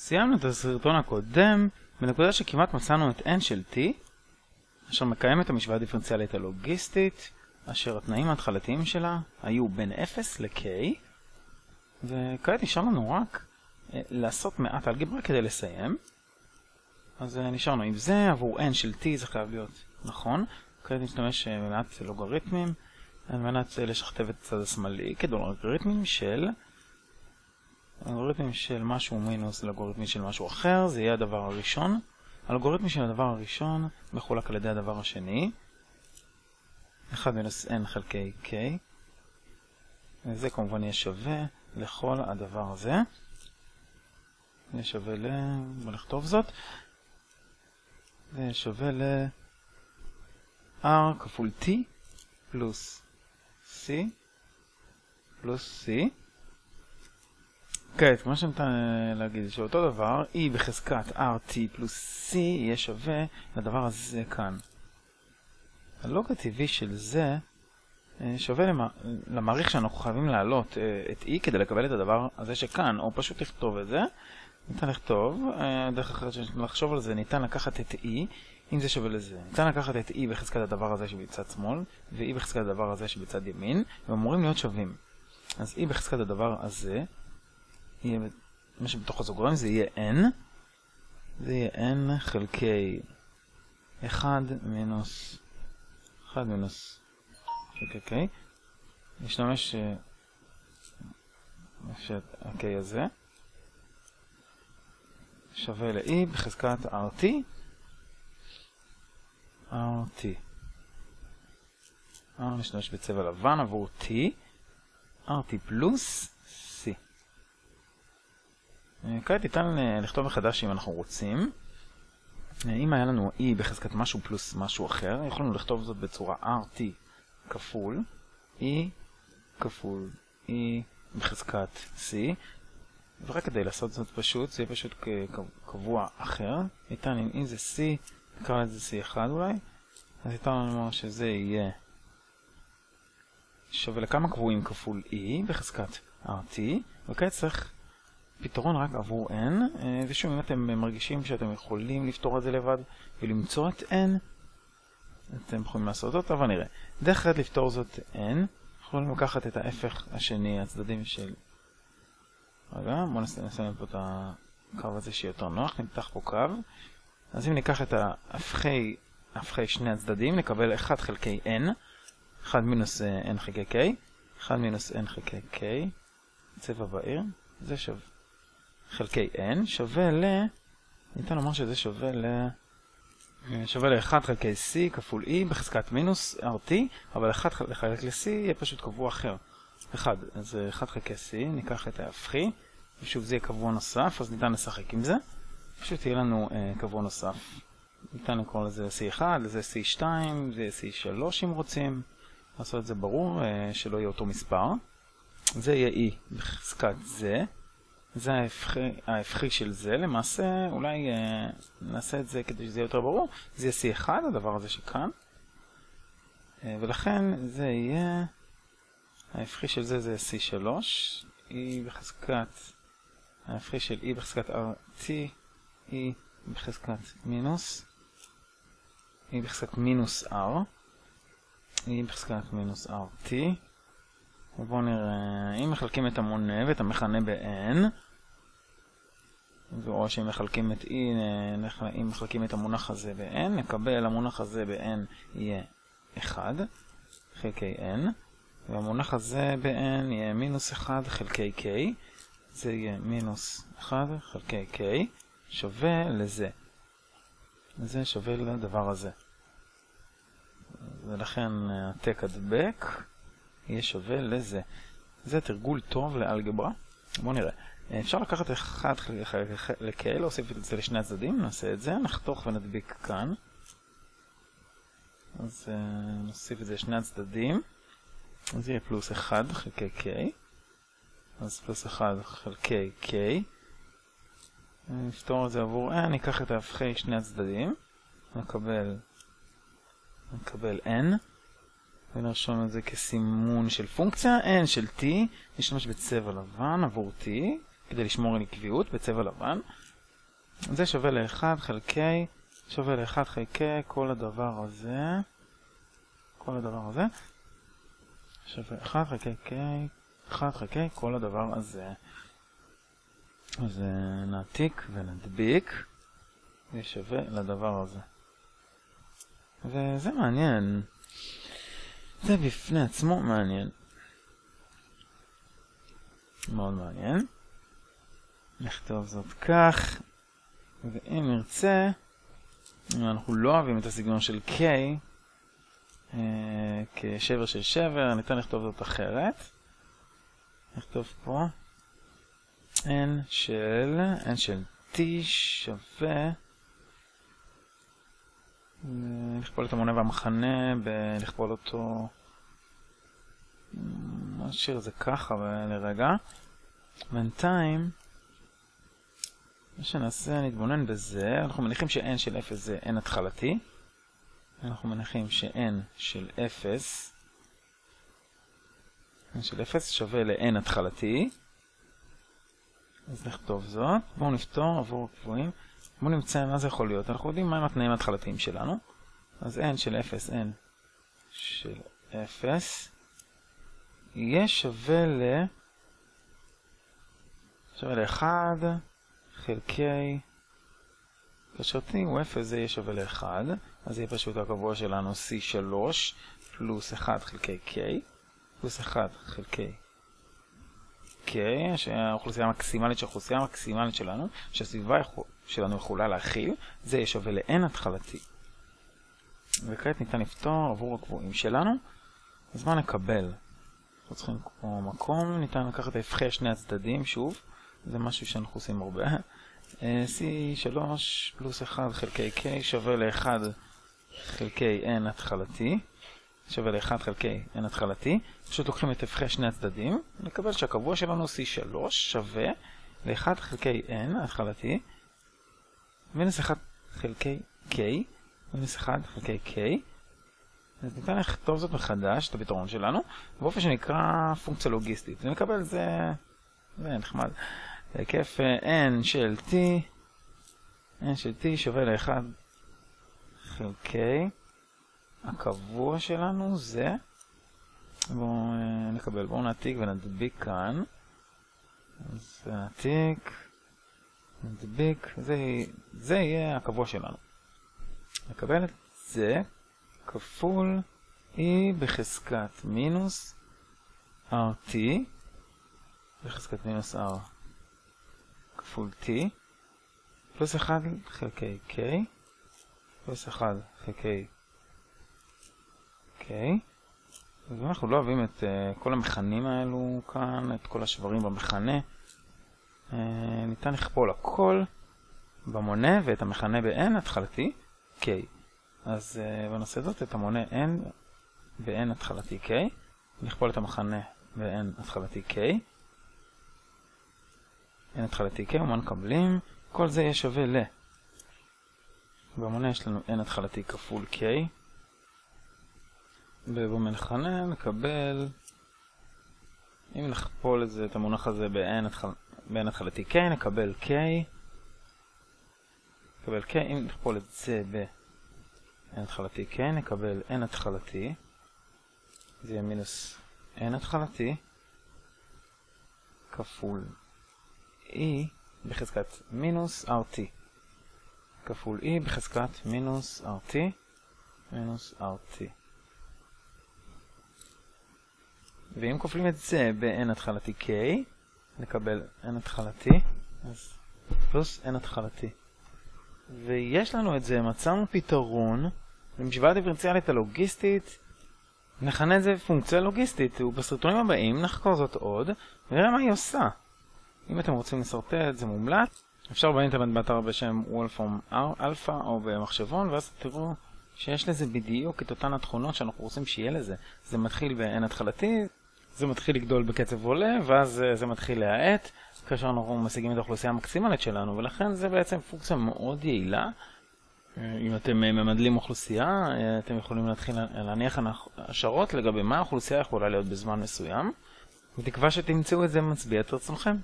סיימנו את הסרטון הקודם בנקודה שכמעט מצאנו את n של t אשר מקיים את המשוואה הדיפרנציאלית הלוגיסטית אשר התנאים ההתחלתיים שלה היו בין 0 ל-k וכעת נשאר לנו רק אה, לעשות מעט אלגברה כדי לסיים. אז אה, נשארנו עם זה עבור n של t זה חייב להיות נכון. כעת נשתמש אה, במעט לוגריתמים על מנת לשכתב את הצד השמאלי כדולגריתמים של אלגוריתמים של משהו מינוס לאלגוריתמים של משהו אחר, זה יהיה הדבר הראשון. אלגוריתמי של הדבר הראשון מחולק על ידי הדבר השני. 1 מינוס n חלקי k. וזה כמובן יהיה שווה לכל הדבר הזה. יהיה שווה ל... בוא נכתוב זאת. זה יהיה שווה ל... r כפול t פלוס c פלוס c. כעת, מה שניתן להגיד שאותו דבר, E בחזקת RT פלוס C יהיה שווה לדבר הזה כאן. הלוג הטבעי של זה שווה למעריך שאנחנו חייבים להעלות את E כדי לקבל את הדבר הזה שכאן, או פשוט לכתוב את זה. ניתן לכתוב, דרך אחרת לחשוב על זה, ניתן לקחת את E, אם זה שווה לזה. ניתן לקחת את E בחזקת הדבר הזה שבצד שמאל, ו-E בחזקת הדבר הזה שבצד ימין, והם אמורים להיות שווים. אז E בחזקת הדבר הזה, יהיה, מה שבתוך הזוגריים זה יהיה n, זה יהיה n חלקי 1 מינוס 1 מינוס חלקי k, נשתמש ה-k הזה שווה ל-e בחזקת rt rt נשתמש בצבע לבן עבור t. rt פלוס כעת ניתן לכתוב מחדש אם אנחנו רוצים. אם היה לנו e בחזקת משהו פלוס משהו אחר, יכולנו לכתוב זאת בצורה rt כפול e כפול e בחזקת c, ורק כדי לעשות זאת פשוט, זה יהיה פשוט קבוע אחר. ניתן אם e זה c, נקרא לזה c1 אולי, אז ניתן לנו שזה יהיה שווה לכמה קבועים כפול e בחזקת rt, וכעת צריך פתרון רק עבור n, ושוב אם אתם מרגישים שאתם יכולים לפתור את זה לבד ולמצוא את n, אתם יכולים לעשות זאת, אבל נראה. דרך אחרת לפתור זאת n, יכולים לקחת את ההפך השני, הצדדים של... רגע, בואו נסיים פה את הקו הזה שיהיה יותר נוח, נמתח פה קו. אז אם ניקח את ההפכי, ההפכי שני הצדדים, נקבל 1 חלקי n, 1 מינוס n חלקי k, 1 מינוס n חלקי k, צבע בהיר, זה שווה. חלקי n שווה ל... ניתן לומר שזה שווה ל... שווה ל-1 חלקי c כפול e בחזקת מינוס rt, אבל 1 לחלק ל-c יהיה פשוט קבוע אחר. 1, אז 1 חלקי c, ניקח את ההפכי, ושוב זה יהיה קבוע נוסף, אז ניתן לשחק עם זה. פשוט יהיה לנו uh, קבוע נוסף. ניתן לקרוא לזה c1, לזה c2, זה c3 אם רוצים. לעשות את זה ברור, uh, שלא יהיה אותו מספר. זה יהיה e בחזקת זה. זה ההפכי של זה, למעשה אולי אה, נעשה את זה כדי שזה יהיה יותר ברור, זה יהיה C1, הדבר הזה שכאן, אה, ולכן זה יהיה, ההפכי של זה זה C3, E בחזקת, ההפכי של E בחזקת RT, E בחזקת מינוס, E בחזקת מינוס R, E בחזקת מינוס RT, ובואו נראה, אם מחלקים את המונה ואת המכנה ב-n, או שאם מחלקים את e, אם מחלקים את המונח הזה ב-n, נקבל המונח הזה ב-n יהיה 1 חלקי n, והמונח הזה ב-n יהיה מינוס 1 חלקי k, זה יהיה מינוס 1 חלקי k, שווה לזה. זה שווה לדבר הזה. ולכן העתק הדבק יהיה שווה לזה. זה תרגול טוב לאלגברה. בואו נראה. אפשר לקחת אחד לכאלה, להוסיף את זה לשני הצדדים, נעשה את זה, נחתוך ונדביק כאן. אז uh, נוסיף את זה לשני הצדדים. אז יהיה פלוס 1 חלקי k. אז פלוס 1 חלקי k. נפתור את זה עבור n, ניקח את ההפכי שני הצדדים. נקבל, נקבל n. ונרשום את זה כסימון של פונקציה n של t, נשתמש בצבע לבן עבור t, כדי לשמור על עקביות בצבע לבן, זה שווה ל-1 חלקי, שווה ל-1 חלקי כל הדבר הזה, כל הדבר הזה, שווה 1 חלקי k, 1 חלקי כל הדבר הזה. אז נעתיק ונדביק, זה שווה לדבר הזה. וזה מעניין. זה בפני עצמו מעניין. מאוד מעניין. נכתוב זאת כך, ואם נרצה, אם אנחנו לא אוהבים את הסגנון של K, אה, כשבר של שבר, ניתן לכתוב זאת אחרת. נכתוב פה n של, n של t שווה, נכפול את המונה והמחנה, לכפול אותו, נשאיר את זה ככה לרגע. בינתיים, מה שנעשה, נתבונן בזה, אנחנו מניחים ש-n של 0 זה n התחלתי. אנחנו מניחים ש-n של 0, n של 0 שווה ל-n התחלתי. אז נכתוב זאת. בואו נפתור עבור קבועים. בואו נמצא מה זה יכול להיות. אנחנו יודעים מהם התנאים ההתחלתיים שלנו. אז n של 0, n של 0, יהיה שווה ל... שווה ל-1 חלקי... כאשר t הוא 0 זה יהיה שווה ל-1, אז יהיה פשוט הקבוע שלנו c3 פלוס 1 חלקי k, פלוס 1 חלקי k, שהאוכלוסייה המקסימלית של האוכלוסייה המקסימלית שלנו, שהסביבה שלנו יכולה להכיל, זה יהיה שווה ל-n התחלתי. וכעת ניתן לפתור עבור הקבועים שלנו, אז מה נקבל? אנחנו צריכים כמו מקום, ניתן לקחת את ההפחי שני הצדדים, שוב, זה משהו שאנחנו עושים הרבה. C3 פלוס 1 חלקי K שווה ל-1 חלקי N התחלתי, שווה ל-1 חלקי N התחלתי, פשוט לוקחים את הפכי שני הצדדים, נקבל שהקבוע שלנו C3 שווה ל-1 חלקי N התחלתי, מינוס 1 חלקי K, מינוס 1 חלקי K, אז ניתן לכתוב זאת מחדש, את הפתרון שלנו, באופן שנקרא פונקציה לוגיסטית, ונקבל זה, זה נחמד. היקף n של t, n של t שווה ל-1 חלקי הקבוע שלנו זה, בואו נקבל, בואו נעתיק ונדביק כאן, אז נעתיק, נדביק, זה, זה יהיה הקבוע שלנו. נקבל את זה כפול e בחזקת מינוס rt, בחזקת מינוס r. כפול t, פלוס 1 חלקי k, פלוס 1 חלקי k, ואנחנו לא אוהבים את uh, כל המכנים האלו כאן, את כל השברים במכנה. Uh, ניתן לכפול הכל במונה ואת המכנה ב-n התחלתי k. אז uh, בנושא זאת את המונה n ב-n התחלתי k, נכפול את המכנה ב-n התחלתי k. n התחלתי k, ומה מקבלים? כל זה יהיה שווה ל... במונה יש לנו n התחלתי כפול k. ובמכנה נקבל, אם נכפול את זה, את המונח הזה ב-n התחל... התחלתי k, נקבל k. נקבל k, אם נכפול את זה ב-n התחלתי k, נקבל n התחלתי. זה יהיה מינוס n התחלתי כפול e בחזקת מינוס rt כפול e בחזקת מינוס rt מינוס rt ואם כופלים את זה ב-n התחלתי k נקבל n התחלתי אז פלוס n התחלתי. ויש לנו את זה, מצאנו פתרון למשוואה דיפרנציאלית הלוגיסטית נכנה את זה פונקציה לוגיסטית ובסרטונים הבאים נחקור זאת עוד ונראה מה היא עושה אם אתם רוצים לסרטט זה מומלץ. אפשר באינטרנט באתר בשם Wolfram Alpha או במחשבון ואז תראו שיש לזה בדיוק את אותן התכונות שאנחנו רוצים שיהיה לזה. זה מתחיל ב-n התחלתי, זה מתחיל לגדול בקצב עולה ואז זה מתחיל להאט כאשר אנחנו משיגים את האוכלוסייה המקסימלית שלנו ולכן זה בעצם פונקציה מאוד יעילה. אם אתם ממדלים אוכלוסייה, אתם יכולים להתחיל להניח השערות לגבי מה האוכלוסייה יכולה להיות בזמן מסוים. בתקווה שתמצאו את זה מצביע את רצונכם.